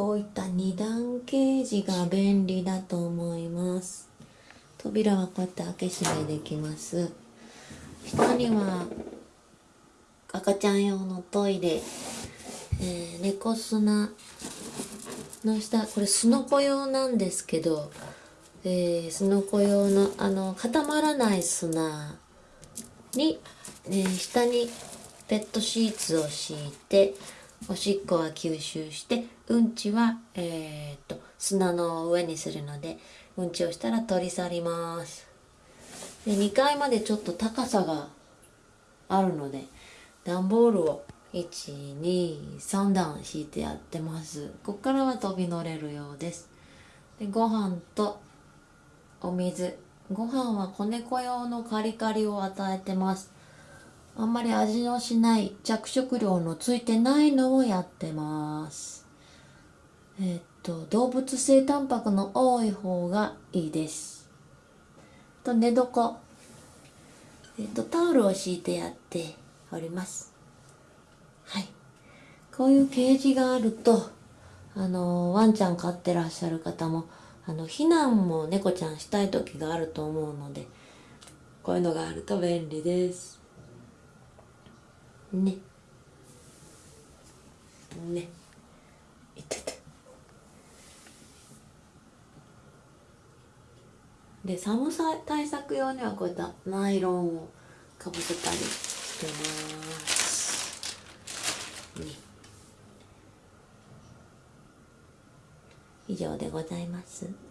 こういった二段ケージが便利だと思います。扉はこうやって開け閉めできます。下には赤ちゃん用のトイレ、えー、猫砂の下これすのこ用なんですけどえー、すのこ用のあの固まらない砂に、えー、下にペットシーツを敷いておしっこは吸収してうんちは、えー、っと砂の上にするのでうんちをしたら取り去ります。で2階までちょっと高さがあるので段ボールを123段敷いてやってます。ここからは飛び乗れるようです。でご飯とお水。ご飯は子猫用のカリカリを与えてます。あんまり味のしない着色料のついてないのをやってます。えっと動物性タンパクの多い方がいいです。と寝床。えっとタオルを敷いてやっております。はい。こういうケージがあるとあのワンちゃん飼ってらっしゃる方もあの避難も猫ちゃんしたい時があると思うのでこういうのがあると便利です。ね。ね。いてて。で寒さ対策用にはこういったナイロンをかぶせたりしてます。ね。以上でございます。